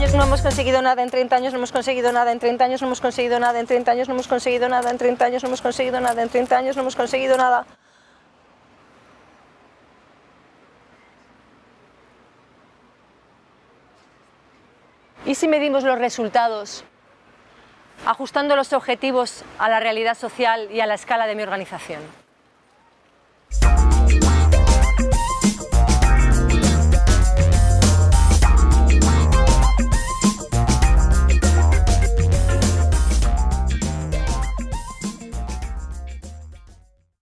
no hemos conseguido nada en 30 años, no hemos conseguido nada en 30 años, no hemos conseguido nada en 30 años, no hemos conseguido nada en 30 años, no hemos conseguido nada en 30 años, no hemos conseguido nada. ¿Y si medimos los resultados ajustando los objetivos a la realidad social y a la escala de mi organización?